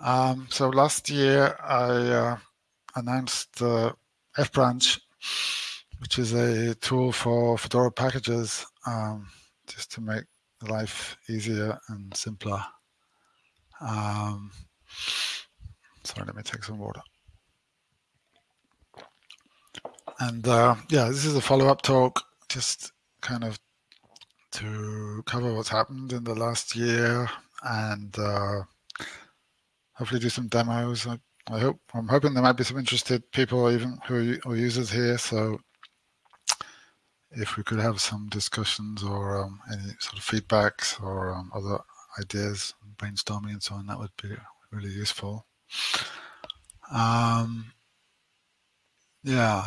Um, so last year I uh, announced uh, FBranch, which is a tool for Fedora packages, um, just to make life easier and simpler. Um, sorry, let me take some water. And uh, yeah, this is a follow-up talk, just kind of to cover what's happened in the last year and uh, hopefully do some demos. I, I, hope I'm hoping there might be some interested people even who are users here. So if we could have some discussions or um, any sort of feedbacks or um, other ideas, brainstorming and so on, that would be really useful. Um, yeah.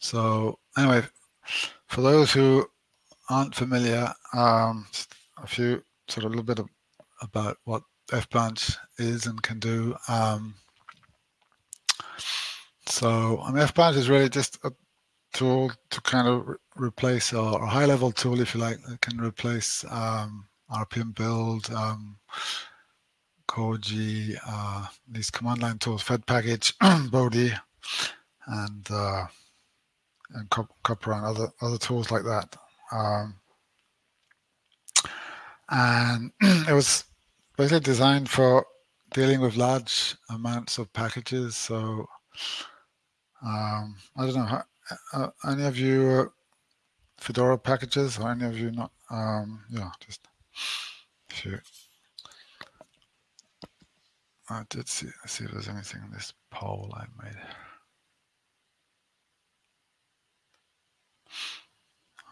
So anyway, for those who aren't familiar, um, a few sort of a little bit of, about what FBranch is and can do. Um, so I mean, FBranch is really just a tool to kind of re replace or a high level tool, if you like, that can replace um, RPM build, um, Koji, uh, these command line tools, Fed package, Bodhi, and uh, and Copr and other other tools like that. Um, and it was basically designed for dealing with large amounts of packages. So um, I don't know, how, uh, any of you uh, Fedora packages or any of you not? Um, yeah, just if you. I did see, see if there's anything in this poll I made.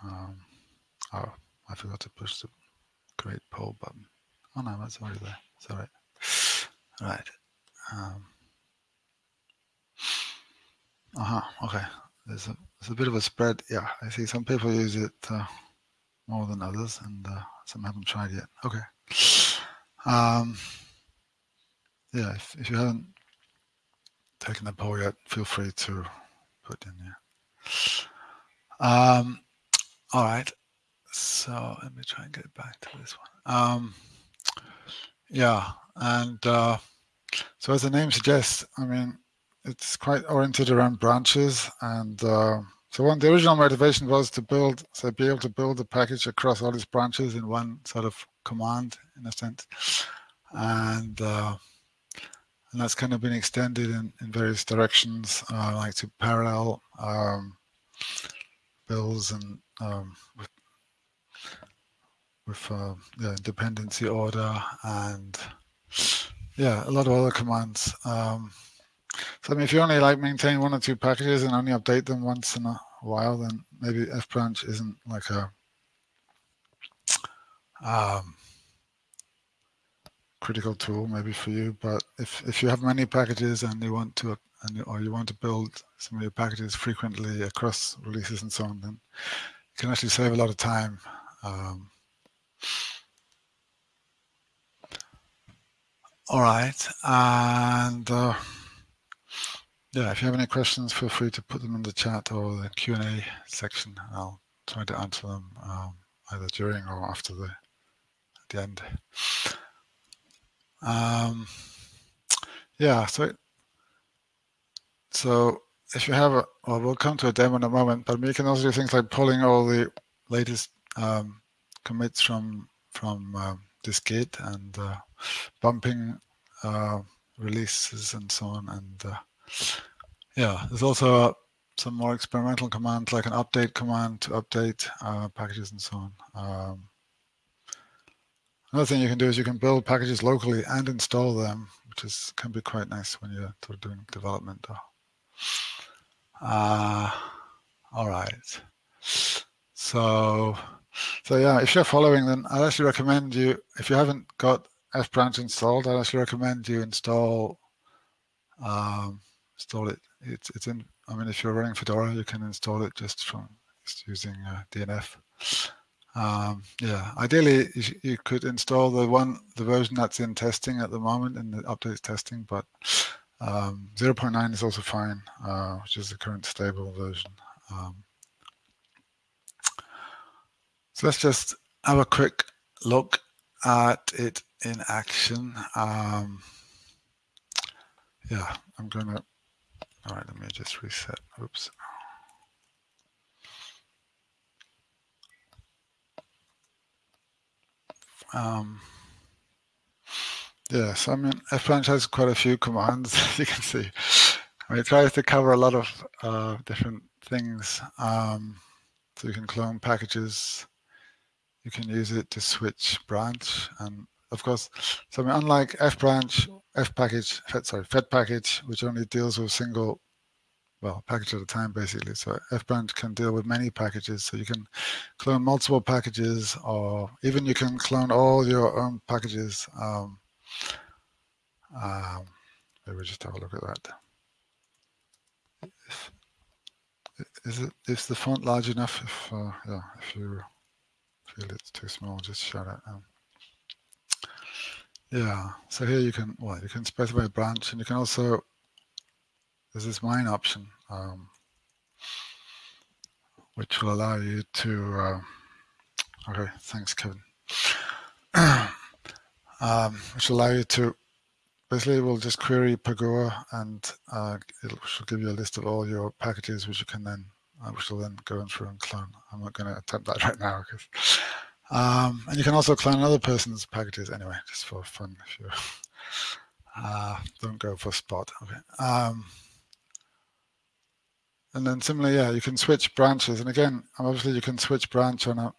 Um, oh, I forgot to push the create poll button. Oh no, that's already there. It's all right. Right. Um, uh huh. Okay. There's a there's a bit of a spread. Yeah, I see some people use it uh, more than others, and uh, some haven't tried yet. Okay. Um, yeah, if, if you haven't taken the poll yet, feel free to put in there. Um, all right. So let me try and get back to this one. Um, yeah, and uh, so as the name suggests, I mean, it's quite oriented around branches. And uh, so one, the original motivation was to build, so be able to build the package across all these branches in one sort of command, in a sense. And uh, and that's kind of been extended in, in various directions, uh, like to parallel um, builds and um, with with uh, the dependency order and yeah, a lot of other commands. Um, so I mean, if you only like maintain one or two packages and only update them once in a while, then maybe FBranch isn't like a um, critical tool maybe for you. But if if you have many packages and you want to and or you want to build some of your packages frequently across releases and so on, then you can actually save a lot of time. Um, all right, and uh, yeah, if you have any questions, feel free to put them in the chat or the Q&A section. I'll try to answer them um, either during or after the, the end. Um, yeah, so so if you have a, well, we'll come to a demo in a moment, but you can also do things like pulling all the latest um, commits from from um, Dist-git and uh, bumping uh, releases and so on. And uh, yeah, there's also some more experimental commands like an update command to update uh, packages and so on. Um, another thing you can do is you can build packages locally and install them, which is can be quite nice when you're sort of doing development. Uh, all right. So, so yeah, if you're following, then I'd actually recommend you, if you haven't got FBranch installed, I'd actually recommend you install um, install it. It's it's in. I mean, if you're running Fedora, you can install it just from just using uh, DNF. Um, yeah, ideally you, you, could install the one the version that's in testing at the moment in the updates testing, but um, 0.9 is also fine, uh, which is the current stable version. Um, so let's just have a quick look at it in action. Um, yeah, I'm to, all right, let me just reset. Oops. Um, yes, I mean, fbranch has quite a few commands, as you can see. I mean, it tries to cover a lot of uh, different things. Um, so you can clone packages. You can use it to switch branch. And of course, so I mean, unlike fbranch, fpackage, sorry, Fed package, which only deals with single well, package at a time, basically. So F branch can deal with many packages. So you can clone multiple packages, or even you can clone all your own packages. Um, um, maybe just have a look at that. If, is it is the font large enough? If uh, yeah, if you feel it's too small, just shout it. Um, yeah. So here you can well, you can specify a branch, and you can also this is mine option, um, which will allow you to, uh, okay, thanks, Kevin. um, which will allow you to, basically we'll just query Pagure and uh, it will give you a list of all your packages, which you can then, which will then go in through and clone. I'm not going to attempt that right now. Because, um, and you can also clone another person's packages anyway, just for fun. If you uh, don't go for spot. Okay. Um, and then similarly, yeah, you can switch branches. And again, obviously you can switch branch on a,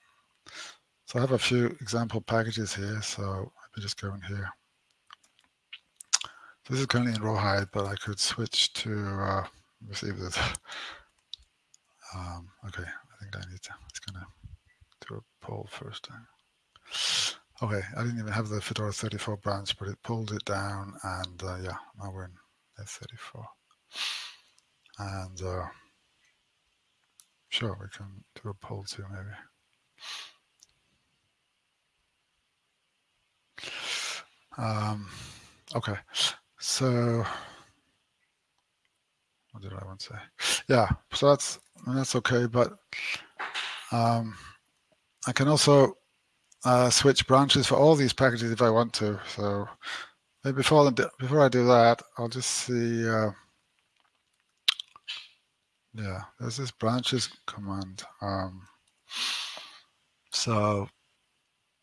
so I have a few example packages here. So let me just go in here. So this is currently in rawhide, but I could switch to, uh, this. Um, okay, I think I need to, it's gonna do a poll first. Okay, I didn't even have the Fedora 34 branch, but it pulled it down and uh, yeah, now we're in F34. And uh, Sure, we can do a poll too, maybe. Um, okay, so what did I want to say? Yeah, so that's that's okay, but um, I can also uh, switch branches for all these packages if I want to. So maybe before before I do that, I'll just see. Uh, yeah, there's this branches command. Um, so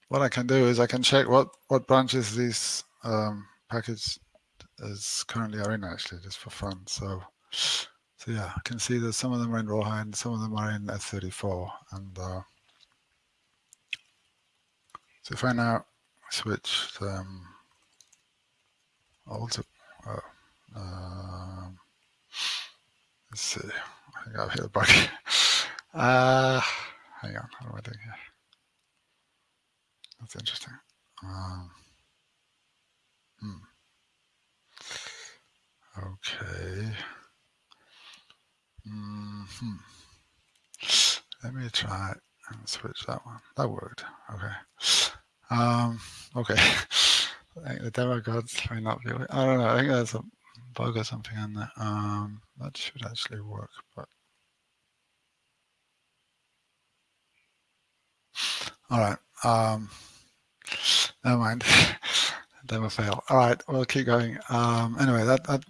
what I can do is I can check what, what branches these um, package is currently are in actually, just for fun. So, so yeah, I can see that some of them are in Rawhide, some of them are in F34. And uh, so if I now switch them all to, uh, um, let's see, I think I've hit a bug. Uh, hang on, what am I doing here? That's interesting. Um, hmm. Okay. Mm hmm. Let me try and switch that one. That worked. Okay. Um, okay. I think the demo gods may not be. I don't know. I think there's a bug or something on there. Um, that should actually work, but all right. Um, never mind. Never fail. All right, we'll keep going. Um, anyway, that, that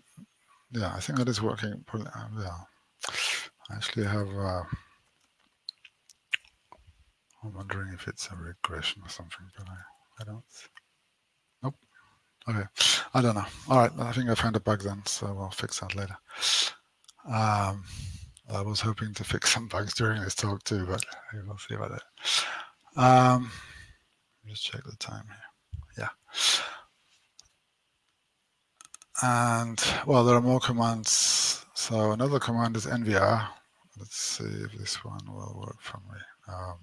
yeah, I think that is working. Yeah, I actually have. Uh, I'm wondering if it's a regression or something, but I, I don't. Nope. Okay, I don't know. All right, I think I found a bug then, so we'll fix that later. Um, I was hoping to fix some bugs during this talk too, but we'll see about that. Um, just check the time here. Yeah. And well, there are more commands. So another command is nvr. Let's see if this one will work for me. Um,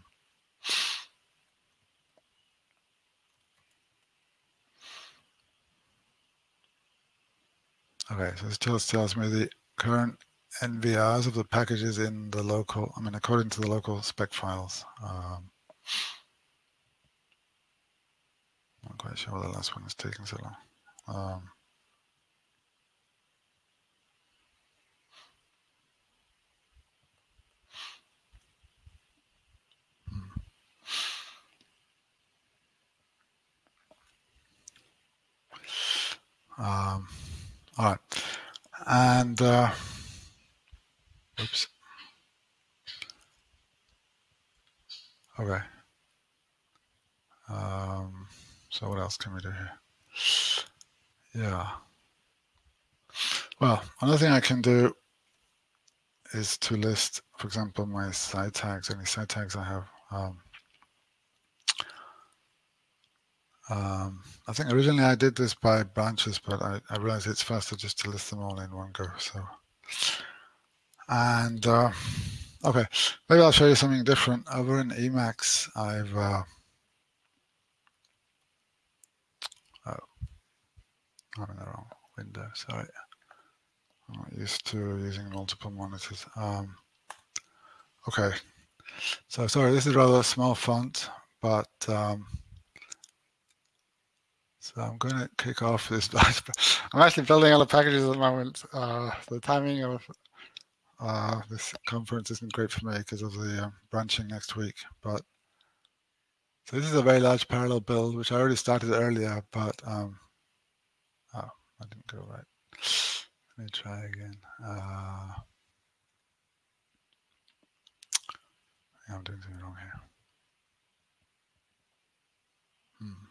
Okay, so this just tells me the current NVRs of the packages in the local, I mean, according to the local spec files. Um, not quite sure why the last one is taking so long. Um, um, all right. And uh, oops. Okay. Um, so what else can we do here? Yeah. Well, another thing I can do is to list, for example, my site tags, any site tags I have. Um, um, I think originally I did this by branches, but I, I realized it's faster just to list them all in one go. So, and uh, okay, maybe I'll show you something different. Over in Emacs, I've uh, oh, I'm in the wrong window. Sorry. I'm not used to using multiple monitors. Um, okay, so sorry, this is rather a small font, but um, so I'm going to kick off this. I'm actually building all the packages at the moment. Uh, the timing of uh, this conference isn't great for me because of the um, branching next week. But so this is a very large parallel build, which I already started earlier, but um, oh, I didn't go right. Let me try again. Uh, I'm doing something wrong here. Hmm.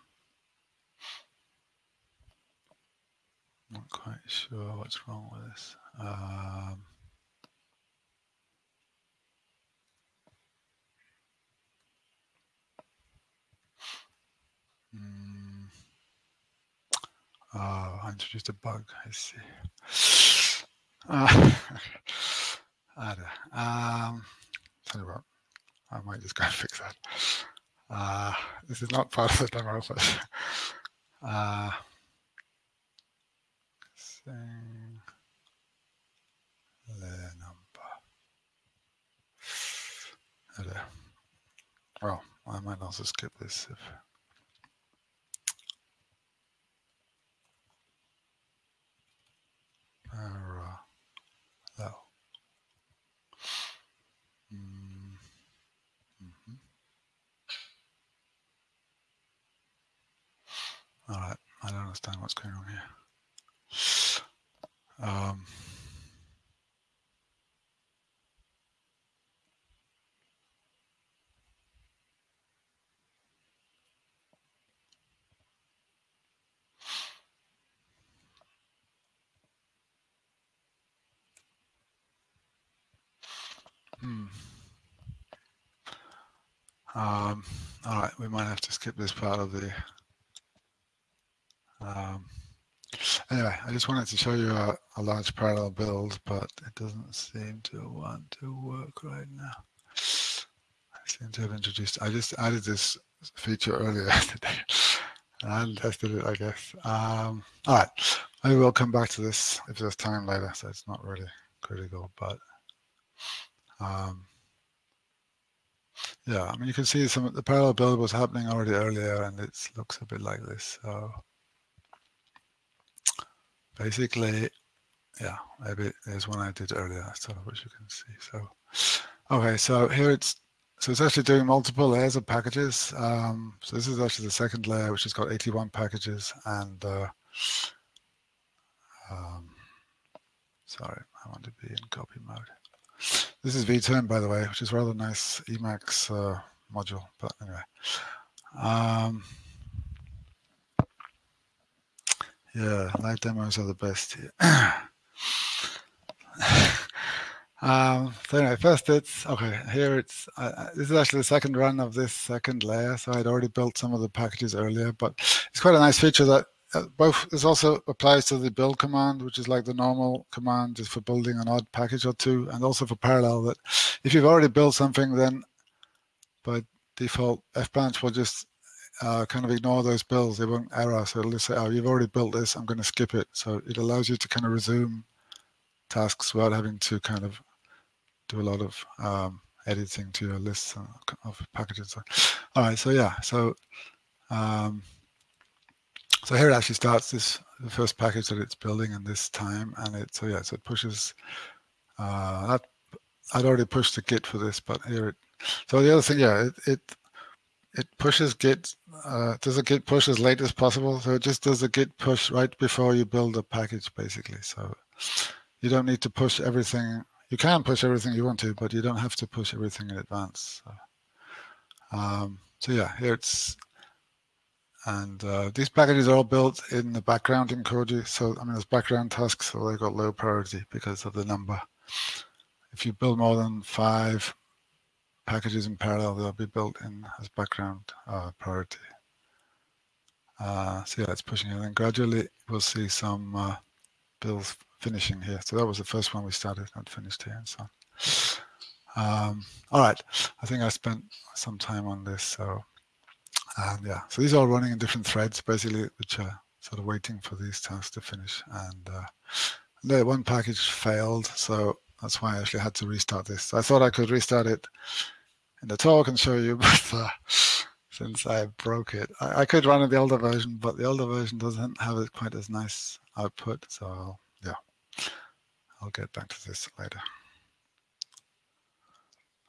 Not quite sure what's wrong with this. Um, hmm. Oh, I introduced a bug. I see. Uh, I don't Um, tell you what, I might just go and fix that. Uh, this is not part of the demo, but uh, same layer number. There. Well, I might also skip this if parallel. Mm -hmm. All right, I don't understand what's going on here. Um, hmm. Um, all right, we might have to skip this part of the um, Anyway, I just wanted to show you a, a, large parallel build, but it doesn't seem to want to work right now. I seem to have introduced, I just added this feature earlier today and tested it, I guess. Um, all right, maybe we'll come back to this if there's time later, so it's not really critical, but um, yeah, I mean, you can see some of the parallel build was happening already earlier and it looks a bit like this. So basically, yeah, maybe there's one I did earlier, so which you can see. So, okay, so here it's so it's actually doing multiple layers of packages. Um, so this is actually the second layer, which has got 81 packages. And uh, um, sorry, I want to be in copy mode. This is vTerm, by the way, which is rather nice Emacs uh, module. But anyway, um, Yeah, live demos are the best. um, so anyway, first it's, okay, here it's, uh, this is actually the second run of this second layer. So I'd already built some of the packages earlier, but it's quite a nice feature that uh, both, this also applies to the build command, which is like the normal command just for building an odd package or two, and also for parallel that if you've already built something, then by default, fbranch will just uh, kind of ignore those builds. They won't error. So it'll just say, oh, you've already built this. I'm going to skip it. So it allows you to kind of resume tasks without having to kind of do a lot of um, editing to your lists of packages. All right. So yeah. So um, so here it actually starts this the first package that it's building in this time, and it so yeah. So it pushes uh, that. I'd already pushed the Git for this, but here it. So the other thing, yeah, it, it it pushes git uh, does a git push as late as possible so it just does a git push right before you build a package basically so you don't need to push everything. You can push everything you want to, but you don't have to push everything in advance. So, um, so yeah, here it's, and uh, these packages are all built in the background in Koji. So I mean, there's background tasks, so they got low priority because of the number. If you build more than five packages in parallel, they'll be built in as background uh, priority. Uh, so yeah, it's pushing it. And then gradually we'll see some uh, builds finishing here. So that was the first one we started, not finished here and so on. Um, all right, I think I spent some time on this. So and yeah, so these are all running in different threads, basically, which are sort of waiting for these tasks to finish. And uh, the one package failed, so that's why I actually had to restart this. I thought I could restart it in the talk and show you, but uh, since I broke it, I, I, could run in the older version, but the older version doesn't have it quite as nice output. So I'll, I'll get back to this later.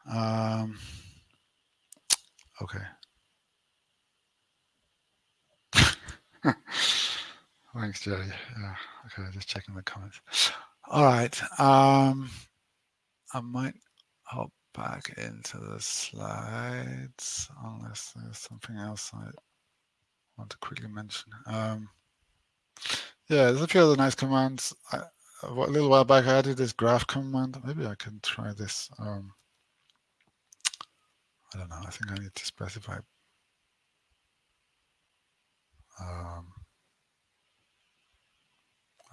Um, okay. Thanks, Jerry. Yeah, okay, just checking the comments. All right. Um, I might hop back into the slides unless there's something else I want to quickly mention. Um, yeah, there's a few other nice commands. I, a little while back, I added this graph command. Maybe I can try this. Um, I don't know. I think I need to specify. Um,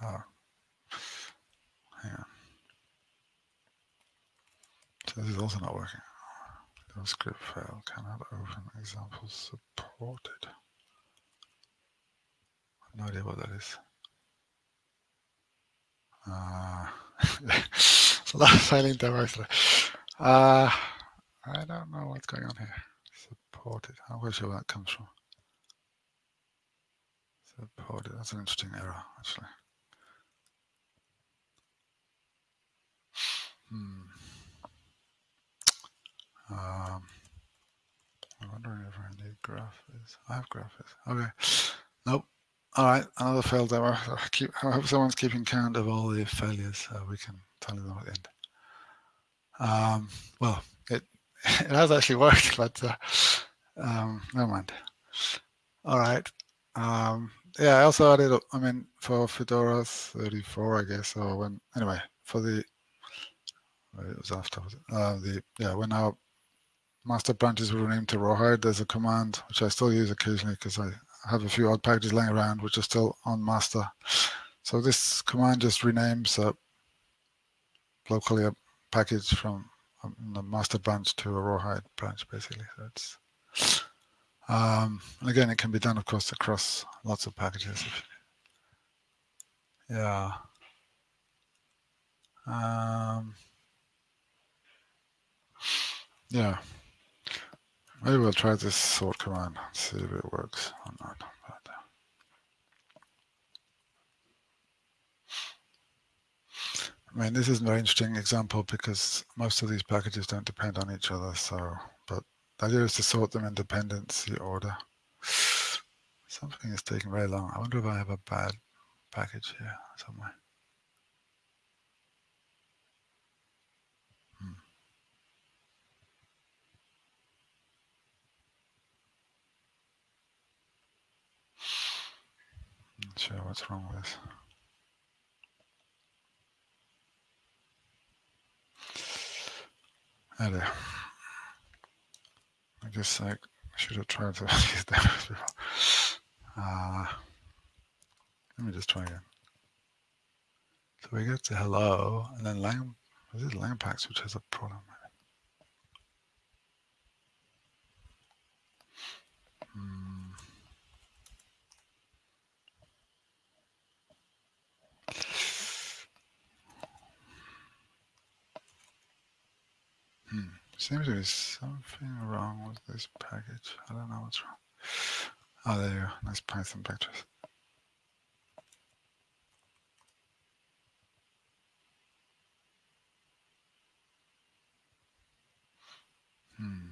oh, hang on. So this is also not working. No script file cannot open examples supported. No idea what that is. Uh, directly. Uh, I don't know what's going on here. Supported. I'm not sure where that comes from. Supported. That's an interesting error, actually. Hmm. Um, I'm wondering if I need graphics. I have graphics. Okay. Nope. All right. Another failed error. I, keep, I hope someone's keeping count of all the failures so we can tell them at the end. Um, well, it it has actually worked, but uh, um, never mind. All right. Um, yeah, I also added, I mean, for Fedora 34, I guess, or when, anyway, for the, it was after, uh, the, yeah, when our master branches were renamed to Rawhide, there's a command which I still use occasionally because I have a few odd packages laying around which are still on master. So this command just renames uh, locally a package from um, the master branch to a Rawhide branch, basically. So it's, um, and again, it can be done, of course, across lots of packages. Yeah. Um, yeah. Maybe we'll try this sort command, see if it works or not. But, uh, I mean, this is a very interesting example because most of these packages don't depend on each other. So, but the idea is to sort them in dependency order. Something is taking very long. I wonder if I have a bad package here somewhere. Not sure what's wrong with this. There. I guess I should have tried to use that before. Uh, let me just try again. So we get to hello, and then lang, is it which has a problem? Hmm. Hmm. Seems to be something wrong with this package. I don't know what's wrong. Oh, there you go. Nice Python pictures. Hmm.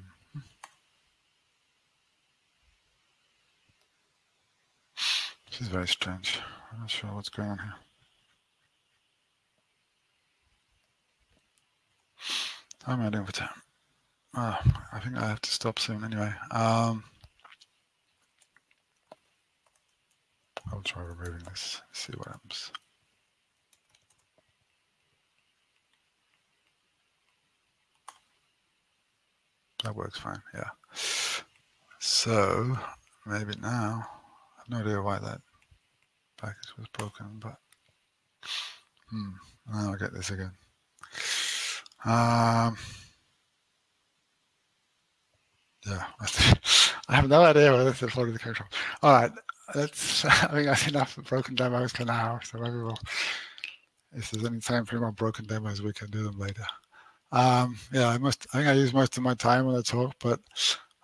This is very strange. I'm not sure what's going on here. I'm doing for time? Oh, I think I have to stop soon anyway. Um, I'll try removing this, see what happens. That works fine, yeah. So maybe now, I have no idea why that package was broken, but hmm, now I get this again. Um, yeah, I have no idea where this is floating came from. All right, let's. I think that's enough broken demos for now. So maybe we'll, if there's any time for more broken demos, we can do them later. Um, yeah, I must. I think I use most of my time when the talk, but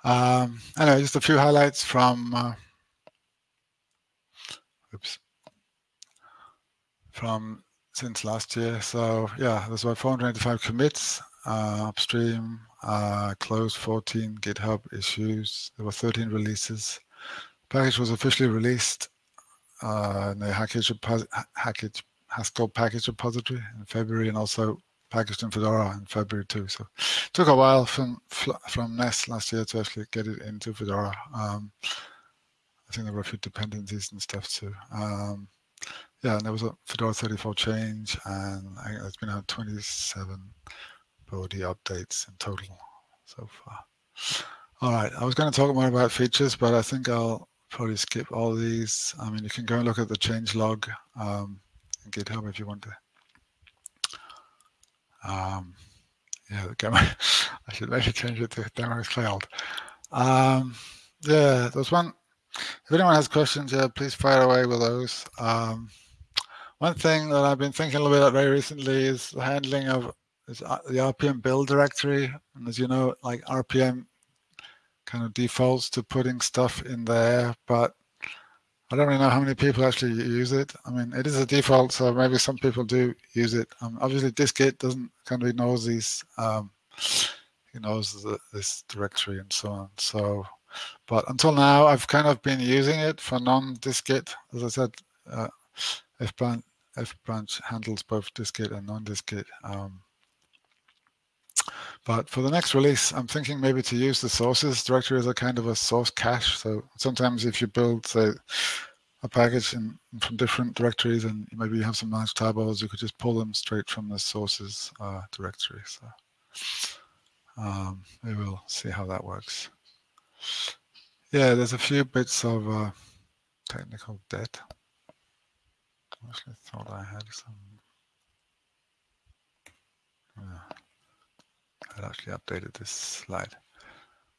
um, anyway, just a few highlights from. Uh, oops. From since last year. So yeah, there's about 485 commits uh, upstream, uh, closed 14 GitHub issues. There were 13 releases. Package was officially released uh, in the Hackage, Hackage, Haskell package repository in February and also packaged in Fedora in February too. So it took a while from from Nest last year to actually get it into Fedora. Um, I think there were a few dependencies and stuff too. Um, yeah, and there was a Fedora 34 change, and I think there's been out 27 Bodhi updates in total so far. All right, I was going to talk more about features, but I think I'll probably skip all these. I mean, you can go and look at the change log um, in GitHub if you want to. Um, yeah, the gamma, I should maybe change it to demos failed. Um, yeah, there's one. If anyone has questions, yeah, please fire away with those. Um, one thing that I've been thinking a little bit about very recently is the handling of uh, the RPM build directory. And as you know, like RPM kind of defaults to putting stuff in there, but I don't really know how many people actually use it. I mean, it is a default, so maybe some people do use it. Um, obviously, Dist-git doesn't kind of knows these, um, knows the, this directory and so on. So, but until now, I've kind of been using it for non-Dist-git. As I said, uh, fbranch F branch handles both Dist-git and non-Dist-git. Um, but for the next release, I'm thinking maybe to use the sources directory as a kind of a source cache. So sometimes if you build, say, a package in, from different directories and maybe you have some nice tarballs, you could just pull them straight from the sources uh, directory. So um, we will see how that works. Yeah, there's a few bits of uh, technical debt I actually thought I had some. Yeah, I actually updated this slide.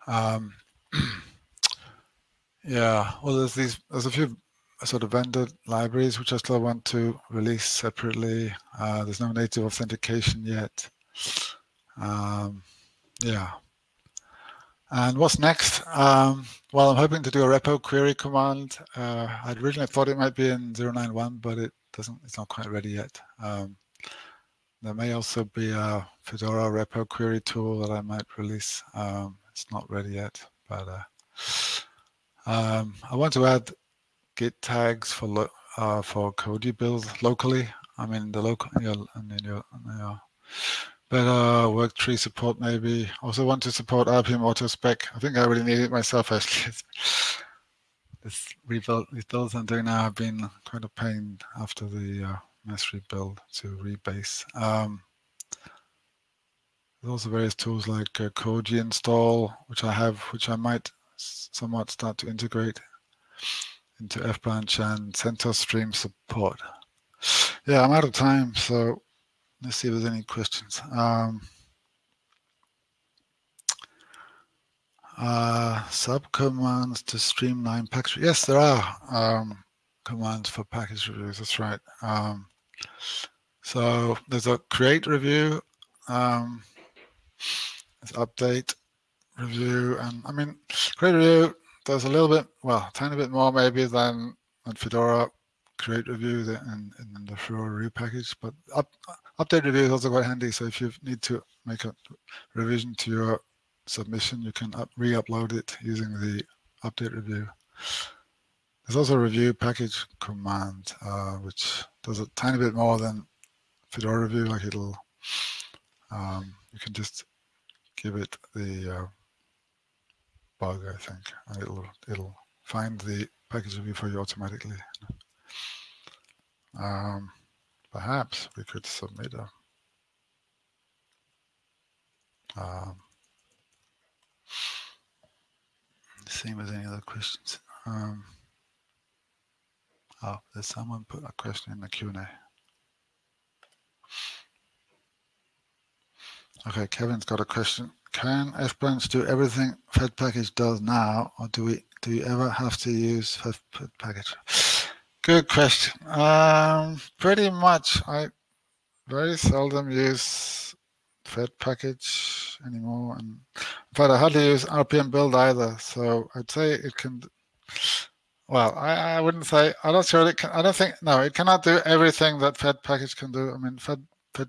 Um, yeah, well, there's these. There's a few sort of vendor libraries which I still want to release separately. Uh, there's no native authentication yet. Um, yeah. And what's next? Um, well, I'm hoping to do a repo query command. Uh, I originally thought it might be in 091, but it doesn't. It's not quite ready yet. Um, there may also be a Fedora repo query tool that I might release. Um, it's not ready yet, but uh, um, I want to add Git tags for uh, for Koji builds locally. I mean, the local your, your, your better work tree support maybe. Also want to support RPM auto spec. I think I really need it myself actually. this rebuild, these builds I'm doing now have been quite a pain after the uh, mass rebuild to rebase. Um, there's also various tools like uh, Koji install, which I have, which I might somewhat start to integrate into FBranch and CentOS Stream support. Yeah, I'm out of time, so let's see if there's any questions. Um, uh, subcommands to streamline package. Yes, there are um, commands for package reviews. That's right. Um, so there's a create review, um, update review, and I mean create review does a little bit, well, a tiny bit more maybe than, than Fedora create review in, in the Fedora review package, but up, update review is also quite handy. So if you need to make a revision to your submission, you can re-upload it using the update review. There's also a review package command, uh, which does a tiny bit more than Fedora review. Like it'll, um, you can just give it the uh, bug, I think, and it'll it'll find the package review for you automatically. Um, perhaps we could submit a um, same as any other questions. Um, oh, there's someone put a question in the Q&A. Okay, Kevin's got a question. Can FBranch do everything Fed package does now, or do we do you ever have to use Fed, Fed package? Good question. Um, pretty much, I very seldom use Fed package anymore, and in fact, I hardly use RPM build either. So I'd say it can. Well, I, I wouldn't say. I'm not sure it can. I don't think. No, it cannot do everything that Fed package can do. I mean, Fed Fed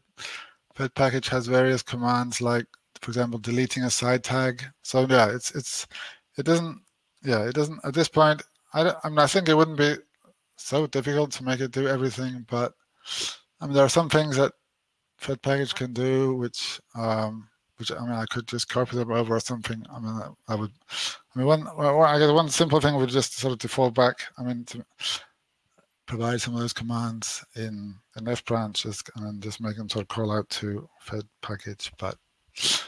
Fed package has various commands like, for example, deleting a side tag. So yeah, it's it's it doesn't yeah it doesn't at this point. I don't, I mean I think it wouldn't be so difficult to make it do everything, but I mean there are some things that Fed package can do which um, which I mean I could just copy them over or something. I mean I, would I mean one well, I guess one simple thing would just sort of default back. I mean to provide some of those commands in in F branches and just make them sort of call out to Fed package. But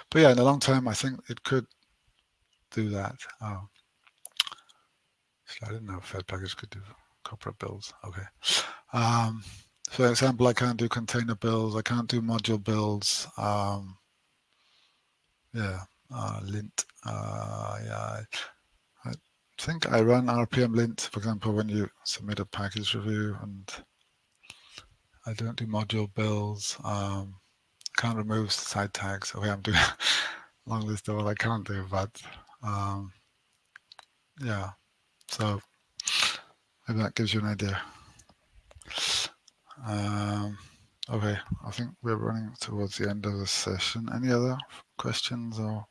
but yeah, in the long term, I think it could do that. Oh, I didn't know Fed package could do Copr builds. Okay. Um, for example, I can't do container builds. I can't do module builds. Um, yeah, uh, lint. Uh, yeah, I think I run RPM lint, for example, when you submit a package review and I don't do module builds. Um, can't remove side tags. Okay, I'm doing a long list of what I can't do, but um, yeah, so maybe that gives you an idea. Um, okay, I think we're running towards the end of the session. Any other questions or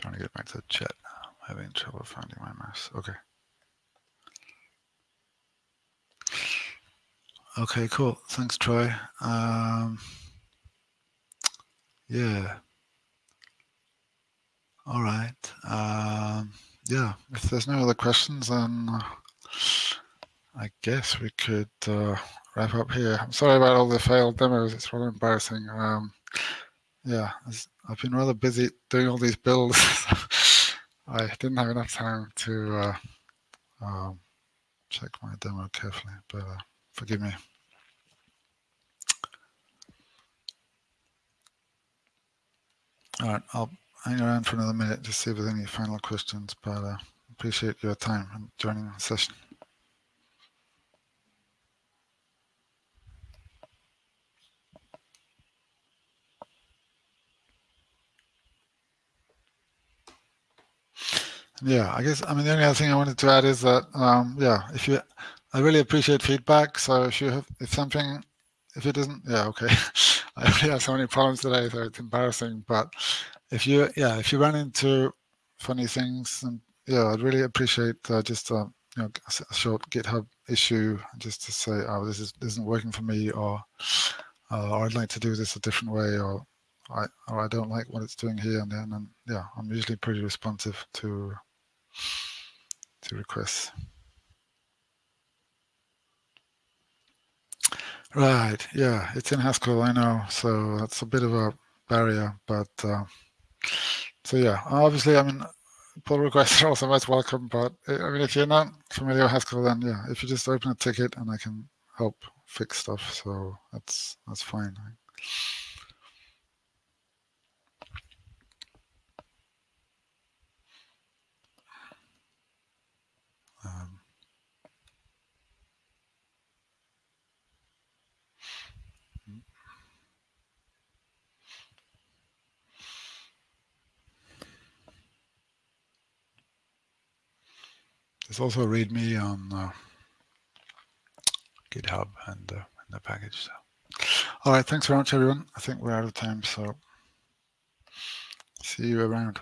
Trying to get back to the chat. I'm having trouble finding my mouse. Okay. Okay, cool. Thanks, Troy. Um, yeah. All right. Um, yeah, if there's no other questions, then I guess we could uh, wrap up here. I'm sorry about all the failed demos. It's rather embarrassing. Um, yeah, I've been rather busy doing all these builds. I didn't have enough time to uh, um, check my demo carefully, but uh, forgive me. All right, I'll hang around for another minute to see if there's any final questions, but uh, appreciate your time and joining the session. Yeah, I guess, I mean, the only other thing I wanted to add is that, um, yeah, if you, I really appreciate feedback. So if you have, if something, if it doesn't, yeah, okay. I really have so many problems today, so it's embarrassing. But if you, yeah, if you run into funny things, and yeah, I'd really appreciate uh, just, uh, you know, a short GitHub issue just to say, oh, this, is, this isn't working for me, or, uh, or I'd like to do this a different way, or I, or I don't like what it's doing here and then. And yeah, I'm usually pretty responsive to to requests. Right, yeah, it's in Haskell, I know, so that's a bit of a barrier, but uh, so yeah, obviously, I mean, pull requests are also most welcome, but I mean, if you're not familiar with Haskell, then yeah, if you just open a ticket and I can help fix stuff, so that's that's fine. Um, there's also a README on uh, GitHub and uh, in the package. So. All right, thanks very much, everyone. I think we're out of time, so see you around.